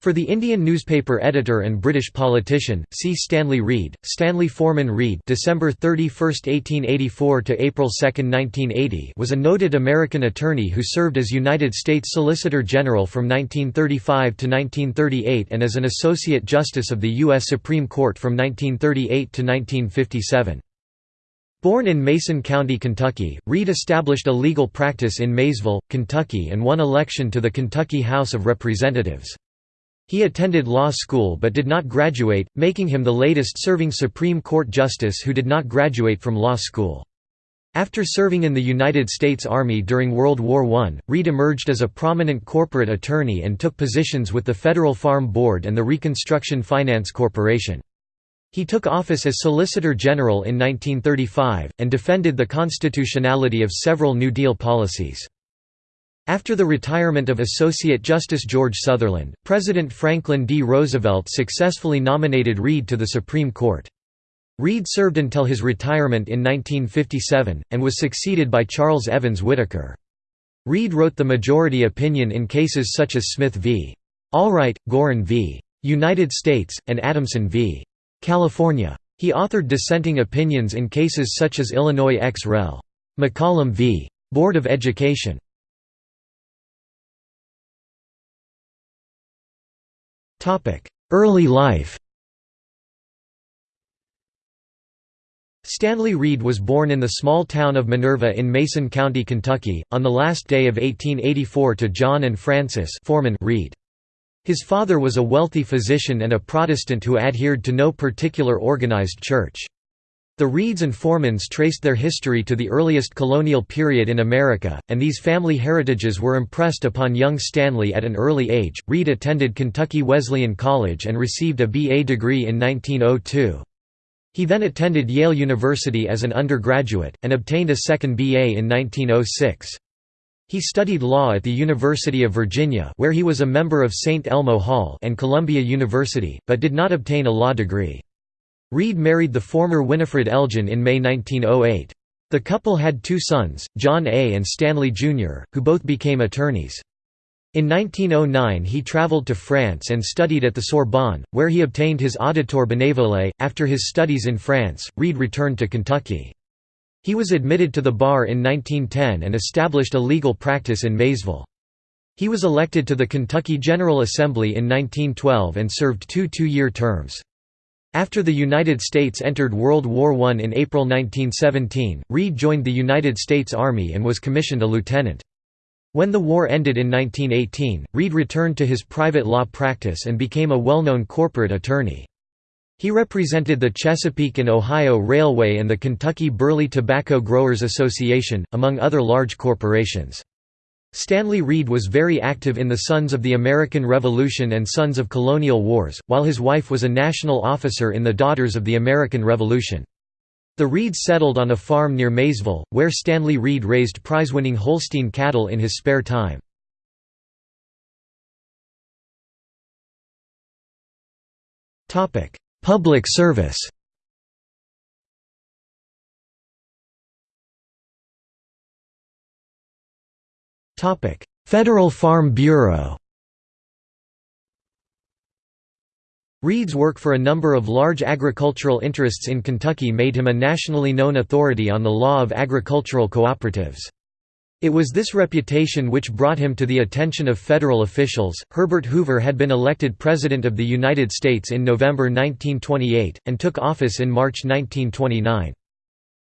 For the Indian newspaper editor and British politician, see Stanley Reed, Stanley Forman Reed December 31, 1884 to April 2, 1980 was a noted American attorney who served as United States Solicitor General from 1935 to 1938 and as an Associate Justice of the U.S. Supreme Court from 1938 to 1957. Born in Mason County, Kentucky, Reed established a legal practice in Maysville, Kentucky and won election to the Kentucky House of Representatives. He attended law school but did not graduate, making him the latest serving Supreme Court justice who did not graduate from law school. After serving in the United States Army during World War I, Reed emerged as a prominent corporate attorney and took positions with the Federal Farm Board and the Reconstruction Finance Corporation. He took office as Solicitor General in 1935, and defended the constitutionality of several New Deal policies. After the retirement of Associate Justice George Sutherland, President Franklin D. Roosevelt successfully nominated Reed to the Supreme Court. Reed served until his retirement in 1957, and was succeeded by Charles Evans Whitaker. Reed wrote the majority opinion in cases such as Smith v. Allwright, Gorin v. United States, and Adamson v. California. He authored dissenting opinions in cases such as Illinois ex rel. McCollum v. Board of Education. Early life Stanley Reed was born in the small town of Minerva in Mason County, Kentucky, on the last day of 1884 to John and Frances Forman Reed. His father was a wealthy physician and a Protestant who adhered to no particular organized church. The Reeds and Formans traced their history to the earliest colonial period in America, and these family heritages were impressed upon young Stanley at an early age. Reed attended Kentucky Wesleyan College and received a BA degree in 1902. He then attended Yale University as an undergraduate, and obtained a second BA in 1906. He studied law at the University of Virginia where he was a member of St. Elmo Hall and Columbia University, but did not obtain a law degree. Reed married the former Winifred Elgin in May 1908. The couple had two sons, John A. and Stanley Jr., who both became attorneys. In 1909 he traveled to France and studied at the Sorbonne, where he obtained his auditor bénévole. After his studies in France, Reed returned to Kentucky. He was admitted to the bar in 1910 and established a legal practice in Maysville. He was elected to the Kentucky General Assembly in 1912 and served two two-year terms. After the United States entered World War I in April 1917, Reed joined the United States Army and was commissioned a lieutenant. When the war ended in 1918, Reed returned to his private law practice and became a well-known corporate attorney. He represented the Chesapeake and Ohio Railway and the Kentucky Burley Tobacco Growers Association, among other large corporations. Stanley Reed was very active in the Sons of the American Revolution and Sons of Colonial Wars, while his wife was a national officer in the Daughters of the American Revolution. The Reeds settled on a farm near Maysville, where Stanley Reed raised prize-winning Holstein cattle in his spare time. Public service Federal Farm Bureau Reed's work for a number of large agricultural interests in Kentucky made him a nationally known authority on the law of agricultural cooperatives. It was this reputation which brought him to the attention of federal officials. Herbert Hoover had been elected President of the United States in November 1928, and took office in March 1929.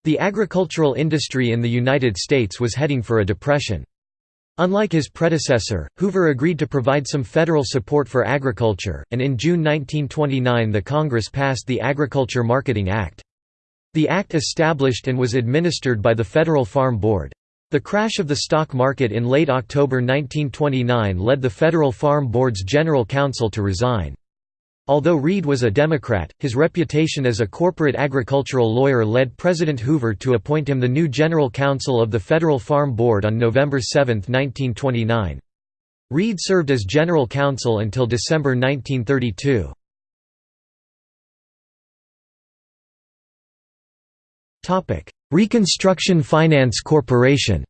The agricultural industry in the United States was heading for a depression. Unlike his predecessor, Hoover agreed to provide some federal support for agriculture, and in June 1929 the Congress passed the Agriculture Marketing Act. The act established and was administered by the Federal Farm Board. The crash of the stock market in late October 1929 led the Federal Farm Board's General Counsel to resign. Although Reed was a Democrat, his reputation as a corporate agricultural lawyer led President Hoover to appoint him the new General Counsel of the Federal Farm Board on November 7, 1929. Reed served as General Counsel until December 1932. Reconstruction Finance Corporation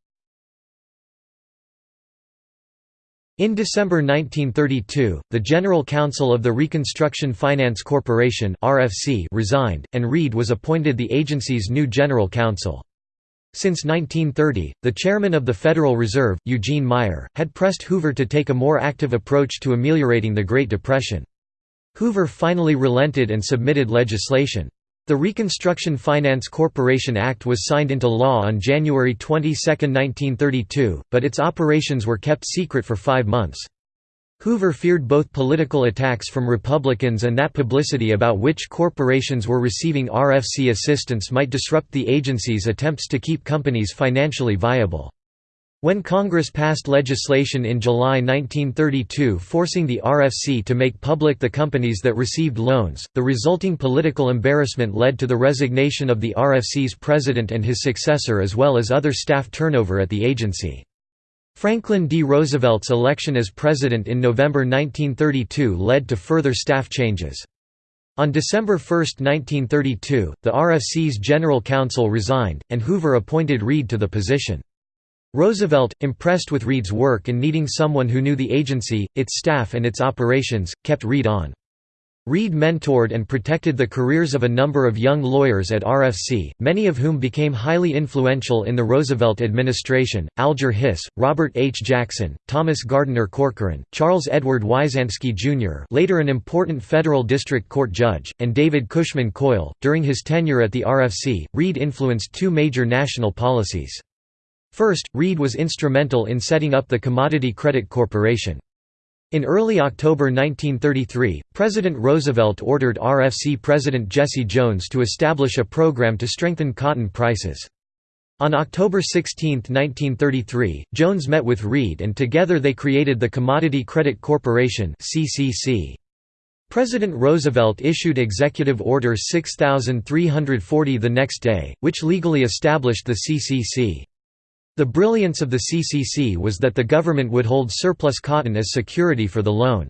In December 1932, the General Counsel of the Reconstruction Finance Corporation resigned, and Reed was appointed the agency's new General Counsel. Since 1930, the chairman of the Federal Reserve, Eugene Meyer, had pressed Hoover to take a more active approach to ameliorating the Great Depression. Hoover finally relented and submitted legislation. The Reconstruction Finance Corporation Act was signed into law on January 22, 1932, but its operations were kept secret for five months. Hoover feared both political attacks from Republicans and that publicity about which corporations were receiving RFC assistance might disrupt the agency's attempts to keep companies financially viable. When Congress passed legislation in July 1932 forcing the RFC to make public the companies that received loans, the resulting political embarrassment led to the resignation of the RFC's president and his successor as well as other staff turnover at the agency. Franklin D. Roosevelt's election as president in November 1932 led to further staff changes. On December 1, 1932, the RFC's general counsel resigned, and Hoover appointed Reed to the position. Roosevelt, impressed with Reed's work and needing someone who knew the agency, its staff and its operations, kept Reed on. Reed mentored and protected the careers of a number of young lawyers at RFC, many of whom became highly influential in the Roosevelt administration, Alger Hiss, Robert H. Jackson, Thomas Gardiner Corcoran, Charles Edward Wyzanski Jr. later an important federal district court judge, and David Cushman Coyle. During his tenure at the RFC, Reed influenced two major national policies. First, Reed was instrumental in setting up the Commodity Credit Corporation. In early October 1933, President Roosevelt ordered RFC President Jesse Jones to establish a program to strengthen cotton prices. On October 16, 1933, Jones met with Reed and together they created the Commodity Credit Corporation President Roosevelt issued Executive Order 6340 the next day, which legally established the CCC. The brilliance of the CCC was that the government would hold surplus cotton as security for the loan.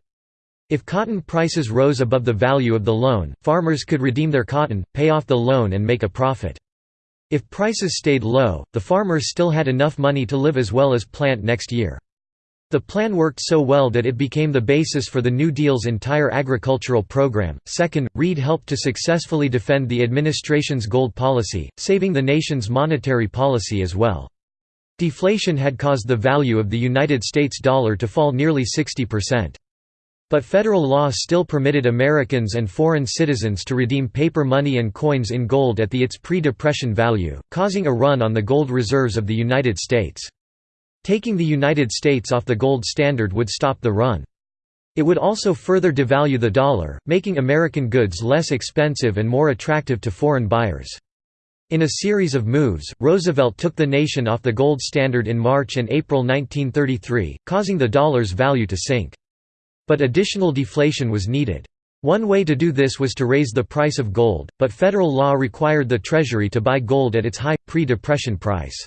If cotton prices rose above the value of the loan, farmers could redeem their cotton, pay off the loan and make a profit. If prices stayed low, the farmers still had enough money to live as well as plant next year. The plan worked so well that it became the basis for the New Deal's entire agricultural program. Second, Reed helped to successfully defend the administration's gold policy, saving the nation's monetary policy as well. Deflation had caused the value of the United States dollar to fall nearly 60%. But federal law still permitted Americans and foreign citizens to redeem paper money and coins in gold at the its pre-depression value, causing a run on the gold reserves of the United States. Taking the United States off the gold standard would stop the run. It would also further devalue the dollar, making American goods less expensive and more attractive to foreign buyers. In a series of moves, Roosevelt took the nation off the gold standard in March and April 1933, causing the dollar's value to sink. But additional deflation was needed. One way to do this was to raise the price of gold, but federal law required the Treasury to buy gold at its high, pre-depression price.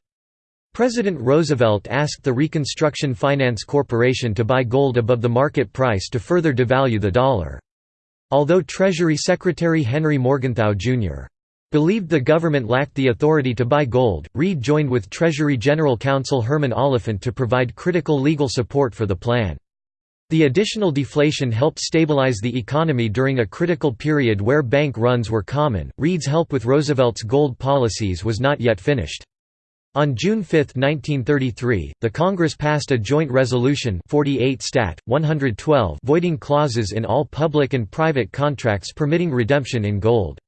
President Roosevelt asked the Reconstruction Finance Corporation to buy gold above the market price to further devalue the dollar. Although Treasury Secretary Henry Morgenthau, Jr. Believed the government lacked the authority to buy gold, Reed joined with Treasury General Counsel Herman Oliphant to provide critical legal support for the plan. The additional deflation helped stabilize the economy during a critical period where bank runs were common. Reed's help with Roosevelt's gold policies was not yet finished. On June 5, 1933, the Congress passed a joint resolution 48 Stat. 112 voiding clauses in all public and private contracts permitting redemption in gold.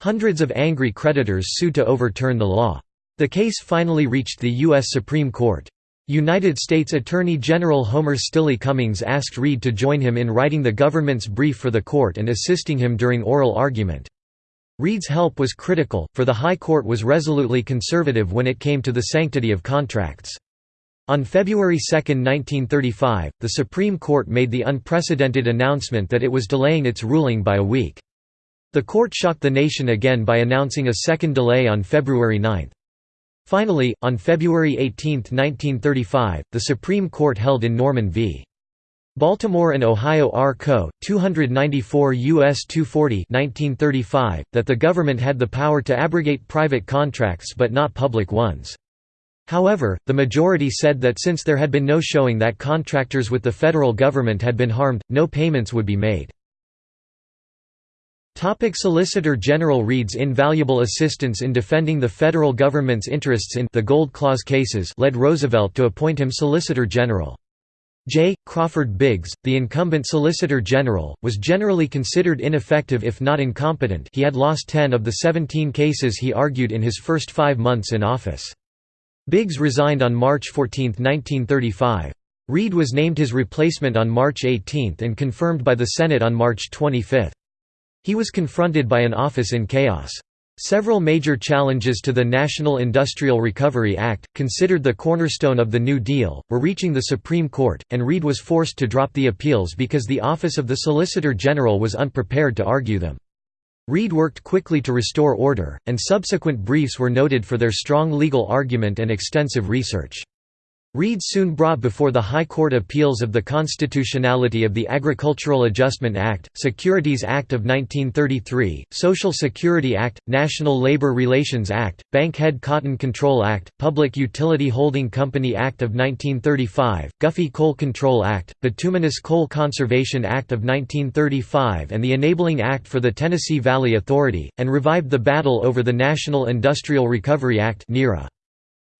Hundreds of angry creditors sued to overturn the law. The case finally reached the U.S. Supreme Court. United States Attorney General Homer Stille Cummings asked Reed to join him in writing the government's brief for the court and assisting him during oral argument. Reed's help was critical, for the High Court was resolutely conservative when it came to the sanctity of contracts. On February 2, 1935, the Supreme Court made the unprecedented announcement that it was delaying its ruling by a week. The court shocked the nation again by announcing a second delay on February 9. Finally, on February 18, 1935, the Supreme Court held in Norman v. Baltimore and Ohio R. Co. 294 U.S. 240 1935, that the government had the power to abrogate private contracts but not public ones. However, the majority said that since there had been no showing that contractors with the federal government had been harmed, no payments would be made. Topic Solicitor General Reed's invaluable assistance in defending the federal government's interests in the Gold Clause cases led Roosevelt to appoint him Solicitor General. J. Crawford Biggs, the incumbent Solicitor General, was generally considered ineffective if not incompetent he had lost 10 of the 17 cases he argued in his first five months in office. Biggs resigned on March 14, 1935. Reed was named his replacement on March 18 and confirmed by the Senate on March 25. He was confronted by an office in chaos. Several major challenges to the National Industrial Recovery Act, considered the cornerstone of the New Deal, were reaching the Supreme Court, and Reed was forced to drop the appeals because the Office of the Solicitor General was unprepared to argue them. Reed worked quickly to restore order, and subsequent briefs were noted for their strong legal argument and extensive research. Reed soon brought before the High Court appeals of the constitutionality of the Agricultural Adjustment Act, Securities Act of 1933, Social Security Act, National Labor Relations Act, Bankhead Cotton Control Act, Public Utility Holding Company Act of 1935, Guffey Coal Control Act, Bituminous Coal Conservation Act of 1935 and the Enabling Act for the Tennessee Valley Authority, and revived the battle over the National Industrial Recovery Act NIRA.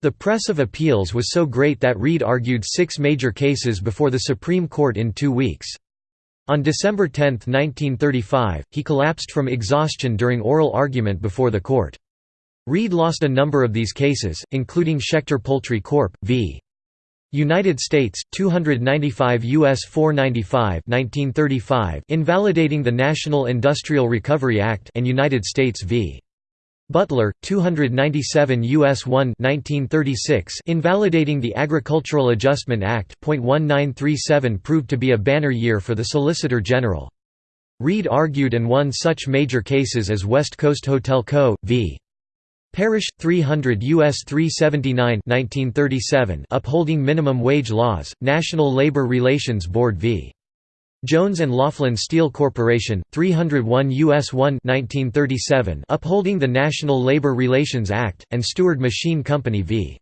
The press of appeals was so great that Reed argued six major cases before the Supreme Court in two weeks. On December 10, 1935, he collapsed from exhaustion during oral argument before the court. Reed lost a number of these cases, including Schechter Poultry Corp. v. United States, 295 U.S. 495 1935 invalidating the National Industrial Recovery Act and United States v. Butler, 297 U.S. 1 1936 invalidating the Agricultural Adjustment Act. 1937 proved to be a banner year for the Solicitor General. Reed argued and won such major cases as West Coast Hotel Co. v. Parrish 300 US 379 1937 upholding minimum wage laws, National Labor Relations Board v. Jones and Laughlin Steel Corporation, 301 U.S. 1 1937 upholding the National Labor Relations Act, and Steward Machine Company v.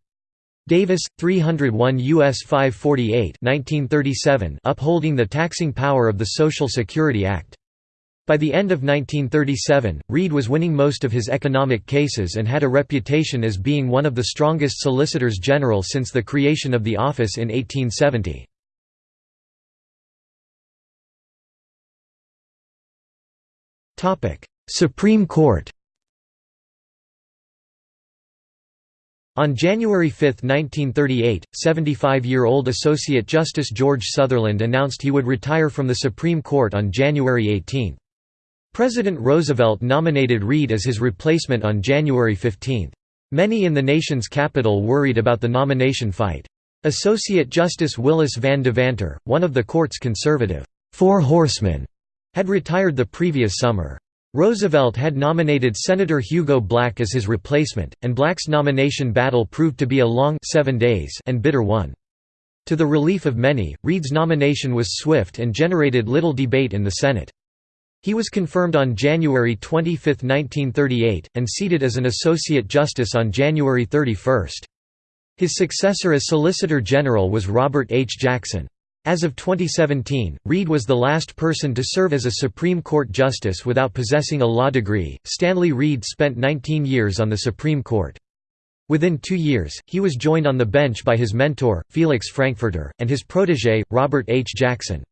Davis, 301 U.S. 548 1937 upholding the taxing power of the Social Security Act. By the end of 1937, Reed was winning most of his economic cases and had a reputation as being one of the strongest solicitors general since the creation of the office in 1870. Supreme Court On January 5, 1938, 75-year-old Associate Justice George Sutherland announced he would retire from the Supreme Court on January 18. President Roosevelt nominated Reed as his replacement on January 15. Many in the nation's capital worried about the nomination fight. Associate Justice Willis Van Devanter, one of the court's conservative, Four Horsemen, had retired the previous summer. Roosevelt had nominated Senator Hugo Black as his replacement, and Black's nomination battle proved to be a long seven days and bitter one. To the relief of many, Reed's nomination was swift and generated little debate in the Senate. He was confirmed on January 25, 1938, and seated as an Associate Justice on January 31. His successor as Solicitor General was Robert H. Jackson. As of 2017, Reed was the last person to serve as a Supreme Court justice without possessing a law degree. Stanley Reed spent 19 years on the Supreme Court. Within two years, he was joined on the bench by his mentor, Felix Frankfurter, and his protege, Robert H. Jackson.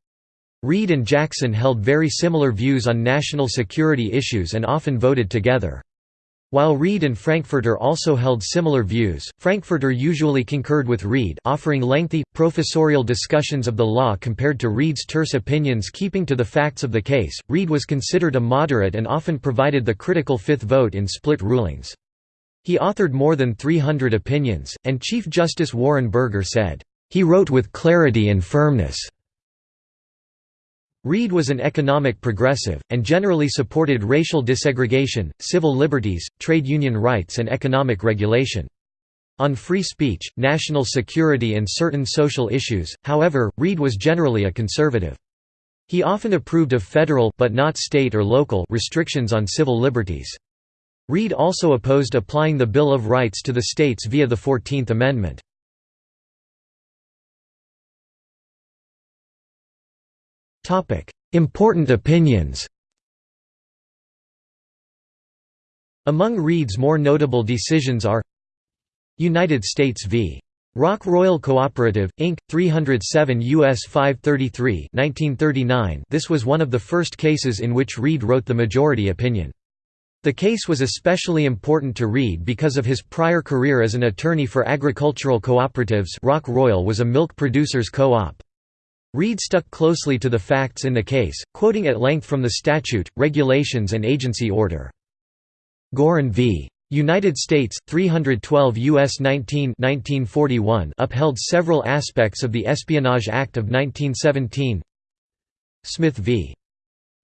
Reed and Jackson held very similar views on national security issues and often voted together. While Reed and Frankfurter also held similar views, Frankfurter usually concurred with Reed offering lengthy, professorial discussions of the law compared to Reed's terse opinions keeping to the facts of the case. Reed was considered a moderate and often provided the critical fifth vote in split rulings. He authored more than 300 opinions, and Chief Justice Warren Burger said, "...he wrote with clarity and firmness." Reed was an economic progressive, and generally supported racial desegregation, civil liberties, trade union rights and economic regulation. On free speech, national security and certain social issues, however, Reed was generally a conservative. He often approved of federal but not state or local restrictions on civil liberties. Reed also opposed applying the Bill of Rights to the states via the Fourteenth Amendment. Important opinions Among Reed's more notable decisions are United States v. Rock Royal Cooperative, Inc., 307 U.S. 533 1939 This was one of the first cases in which Reed wrote the majority opinion. The case was especially important to Reed because of his prior career as an attorney for agricultural cooperatives Rock Royal was a milk producers co-op. Reed stuck closely to the facts in the case, quoting at length from the statute, regulations and agency order. Gorin v. United States 312 US 19 1941 upheld several aspects of the Espionage Act of 1917 Smith v.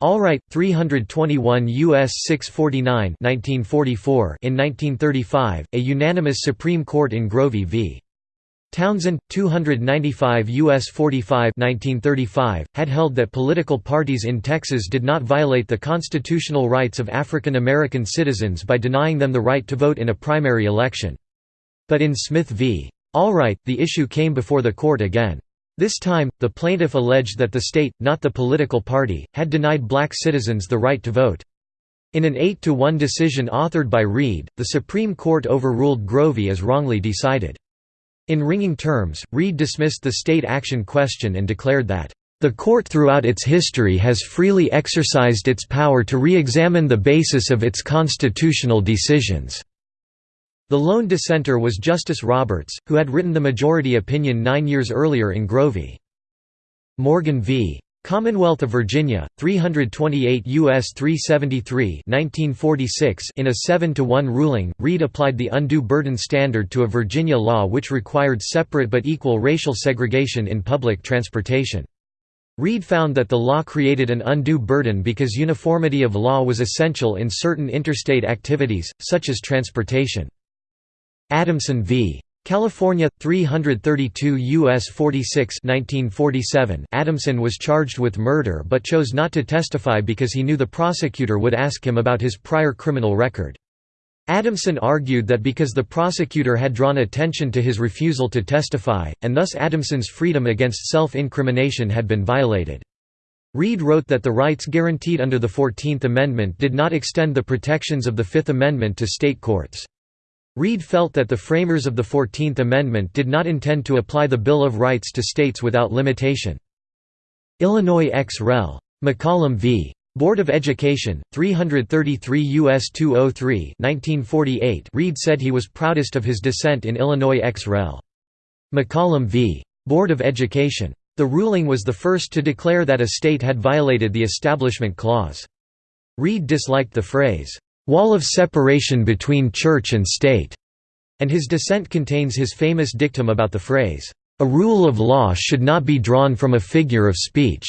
Allwright 321 US 649 1944 in 1935 a unanimous Supreme Court in Grovey v Townsend, 295 U.S. 45 1935, had held that political parties in Texas did not violate the constitutional rights of African American citizens by denying them the right to vote in a primary election. But in Smith v. Allwright, the issue came before the court again. This time, the plaintiff alleged that the state, not the political party, had denied black citizens the right to vote. In an eight-to-one decision authored by Reed, the Supreme Court overruled Grovey as wrongly decided. In ringing terms, Reed dismissed the state action question and declared that, "...the court throughout its history has freely exercised its power to re-examine the basis of its constitutional decisions." The lone dissenter was Justice Roberts, who had written the majority opinion nine years earlier in Grovey. Morgan v. Commonwealth of Virginia, 328 U.S. 373 1946 in a 7–1 ruling, Reed applied the undue burden standard to a Virginia law which required separate but equal racial segregation in public transportation. Reed found that the law created an undue burden because uniformity of law was essential in certain interstate activities, such as transportation. Adamson v. California 332 US 46 1947 Adamson was charged with murder but chose not to testify because he knew the prosecutor would ask him about his prior criminal record. Adamson argued that because the prosecutor had drawn attention to his refusal to testify, and thus Adamson's freedom against self-incrimination had been violated. Reed wrote that the rights guaranteed under the Fourteenth Amendment did not extend the protections of the Fifth Amendment to state courts. Reed felt that the framers of the Fourteenth Amendment did not intend to apply the Bill of Rights to states without limitation. Illinois ex rel. McCollum v. Board of Education, 333 U.S. 203 1948 Reed said he was proudest of his dissent in Illinois ex rel. McCollum v. Board of Education. The ruling was the first to declare that a state had violated the Establishment Clause. Reed disliked the phrase, wall of separation between church and state, and his dissent contains his famous dictum about the phrase, a rule of law should not be drawn from a figure of speech.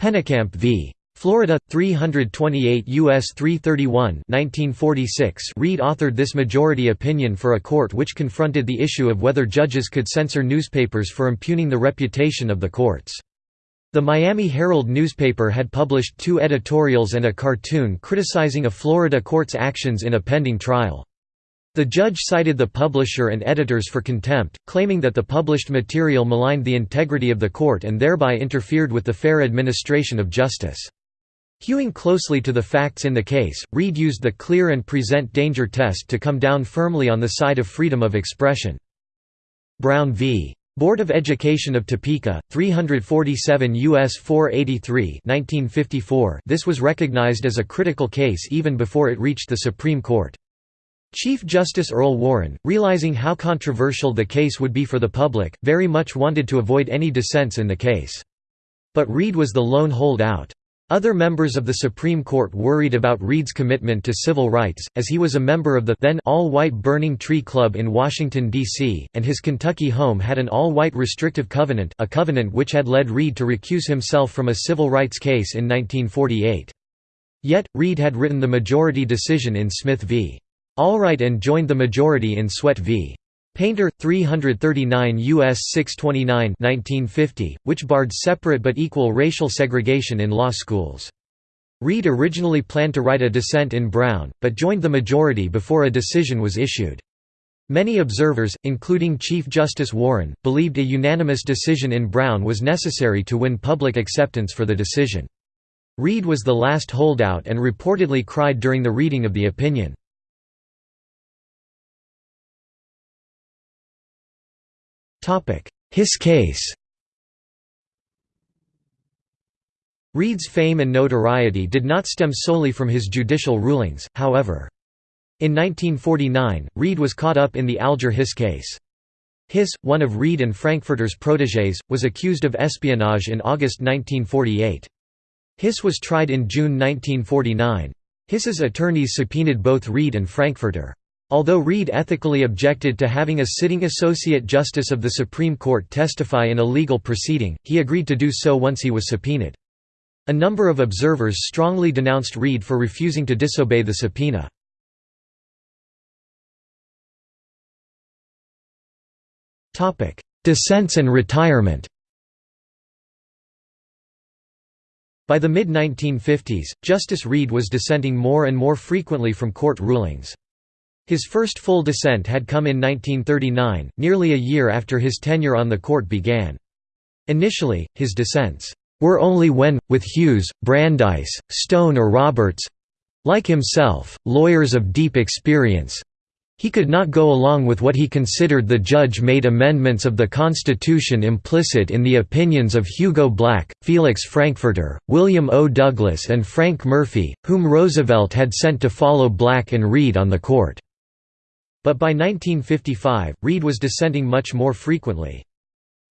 Pennekamp v. Florida 328 US 331 1946 Reed authored this majority opinion for a court which confronted the issue of whether judges could censor newspapers for impugning the reputation of the courts. The Miami Herald newspaper had published two editorials and a cartoon criticizing a Florida court's actions in a pending trial. The judge cited the publisher and editors for contempt, claiming that the published material maligned the integrity of the court and thereby interfered with the fair administration of justice. Hewing closely to the facts in the case, Reed used the clear and present danger test to come down firmly on the side of freedom of expression. Brown v. Board of Education of Topeka, 347 U.S. 483 1954 This was recognized as a critical case even before it reached the Supreme Court. Chief Justice Earl Warren, realizing how controversial the case would be for the public, very much wanted to avoid any dissents in the case. But Reed was the lone holdout. Other members of the Supreme Court worried about Reed's commitment to civil rights, as he was a member of the then all-white Burning Tree Club in Washington, D.C., and his Kentucky home had an all-white restrictive covenant a covenant which had led Reed to recuse himself from a civil rights case in 1948. Yet, Reed had written the majority decision in Smith v. Allwright and joined the majority in Sweatt v. Painter, 339 U.S. 629 1950, which barred separate but equal racial segregation in law schools. Reed originally planned to write a dissent in Brown, but joined the majority before a decision was issued. Many observers, including Chief Justice Warren, believed a unanimous decision in Brown was necessary to win public acceptance for the decision. Reed was the last holdout and reportedly cried during the reading of the opinion. Hiss case Reed's fame and notoriety did not stem solely from his judicial rulings, however. In 1949, Reed was caught up in the Alger Hiss case. Hiss, one of Reed and Frankfurter's protégés, was accused of espionage in August 1948. Hiss was tried in June 1949. Hiss's attorneys subpoenaed both Reed and Frankfurter. Although Reed ethically objected to having a sitting Associate Justice of the Supreme Court testify in a legal proceeding, he agreed to do so once he was subpoenaed. A number of observers strongly denounced Reed for refusing to disobey the subpoena. Dissents and retirement By the mid-1950s, Justice Reed was dissenting more and more frequently from court rulings. His first full dissent had come in 1939, nearly a year after his tenure on the court began. Initially, his dissents were only when, with Hughes, Brandeis, Stone or Roberts—like himself, lawyers of deep experience—he could not go along with what he considered the judge-made amendments of the Constitution implicit in the opinions of Hugo Black, Felix Frankfurter, William O. Douglas and Frank Murphy, whom Roosevelt had sent to follow Black and Reed on the court. But by 1955, Reed was dissenting much more frequently.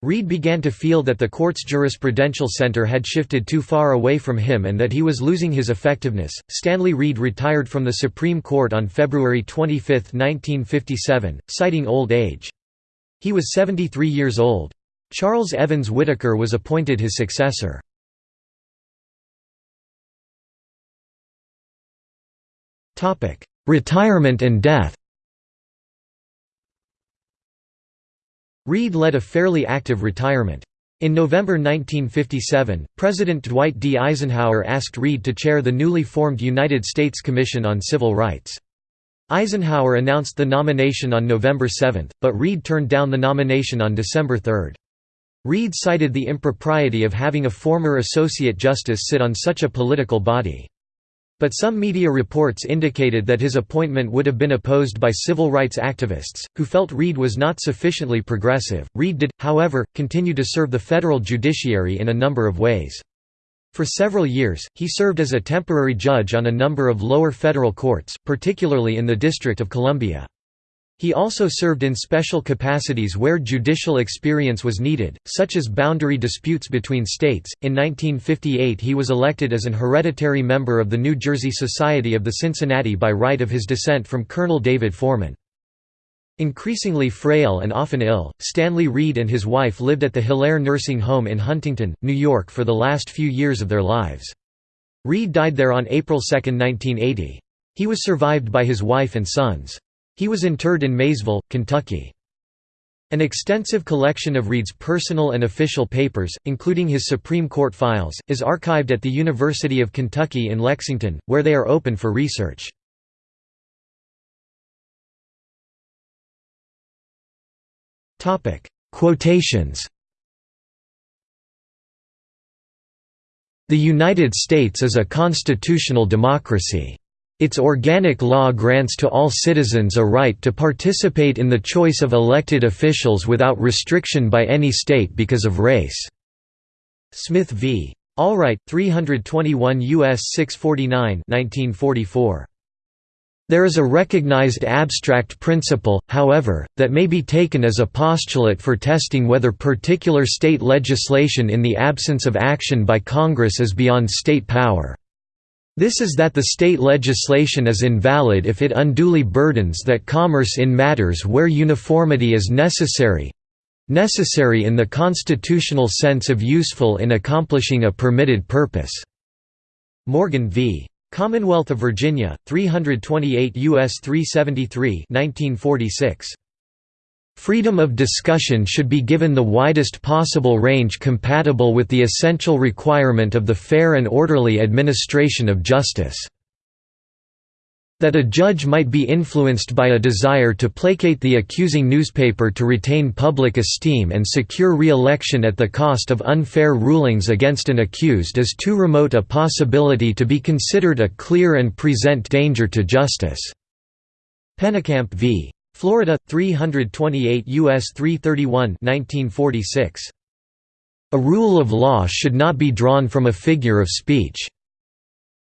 Reed began to feel that the court's jurisprudential center had shifted too far away from him and that he was losing his effectiveness. Stanley Reed retired from the Supreme Court on February 25, 1957, citing old age. He was 73 years old. Charles Evans Whitaker was appointed his successor. Retirement and death Reed led a fairly active retirement. In November 1957, President Dwight D. Eisenhower asked Reed to chair the newly formed United States Commission on Civil Rights. Eisenhower announced the nomination on November 7, but Reed turned down the nomination on December 3. Reed cited the impropriety of having a former Associate Justice sit on such a political body. But some media reports indicated that his appointment would have been opposed by civil rights activists, who felt Reed was not sufficiently progressive. Reed did, however, continue to serve the federal judiciary in a number of ways. For several years, he served as a temporary judge on a number of lower federal courts, particularly in the District of Columbia. He also served in special capacities where judicial experience was needed, such as boundary disputes between states. In 1958, he was elected as an hereditary member of the New Jersey Society of the Cincinnati by right of his descent from Colonel David Forman. Increasingly frail and often ill, Stanley Reed and his wife lived at the Hilaire Nursing Home in Huntington, New York for the last few years of their lives. Reed died there on April 2, 1980. He was survived by his wife and sons. He was interred in Maysville, Kentucky. An extensive collection of Reed's personal and official papers, including his Supreme Court files, is archived at the University of Kentucky in Lexington, where they are open for research. Quotations The United States is a constitutional democracy. Its organic law grants to all citizens a right to participate in the choice of elected officials without restriction by any state because of race." Smith v. Allwright, 321 U.S. 649 1944. There is a recognized abstract principle, however, that may be taken as a postulate for testing whether particular state legislation in the absence of action by Congress is beyond state power. This is that the state legislation is invalid if it unduly burdens that commerce in matters where uniformity is necessary—necessary in the constitutional sense of useful in accomplishing a permitted purpose." Morgan v. Commonwealth of Virginia, 328 U.S. 373 1946. Freedom of discussion should be given the widest possible range compatible with the essential requirement of the fair and orderly administration of justice. That a judge might be influenced by a desire to placate the accusing newspaper to retain public esteem and secure re-election at the cost of unfair rulings against an accused is too remote a possibility to be considered a clear and present danger to justice." Pennekamp v. Florida 328 US 331 1946 A rule of law should not be drawn from a figure of speech.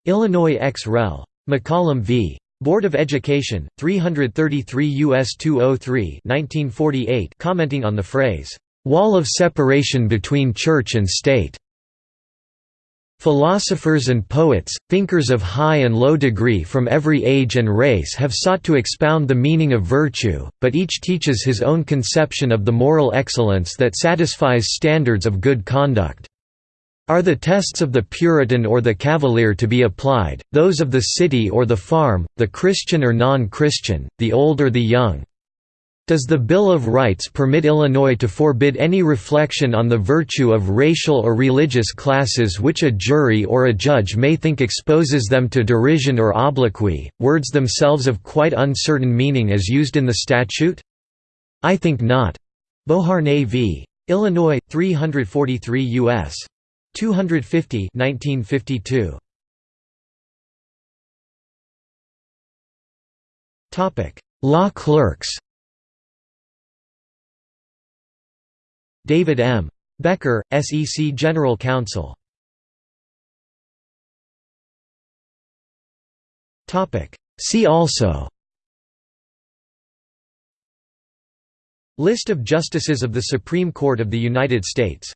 Illinois ex rel. McCollum v. Board of Education 333 US 203 1948 commenting on the phrase wall of separation between church and state Philosophers and poets, thinkers of high and low degree from every age and race have sought to expound the meaning of virtue, but each teaches his own conception of the moral excellence that satisfies standards of good conduct. Are the tests of the Puritan or the Cavalier to be applied, those of the city or the farm, the Christian or non-Christian, the old or the young, does the Bill of Rights permit Illinois to forbid any reflection on the virtue of racial or religious classes which a jury or a judge may think exposes them to derision or obloquy, words themselves of quite uncertain meaning as used in the statute? I think not. Beauharnais v. Illinois, 343 U.S. 250 1952. Law clerks David M. Becker, SEC General Counsel. See also. List of Justices of the Supreme Court of the United States.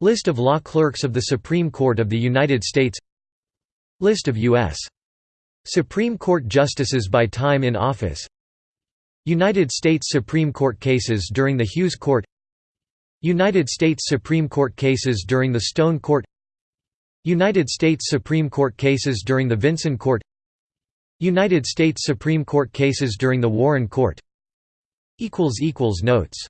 List of law clerks of the Supreme Court of the United States. List of U.S. Supreme Court Justices by time in office. United States Supreme Court cases during the Hughes Court United States Supreme Court cases during the Stone Court United States Supreme Court cases during the Vinson Court United States Supreme Court cases during the Warren Court Notes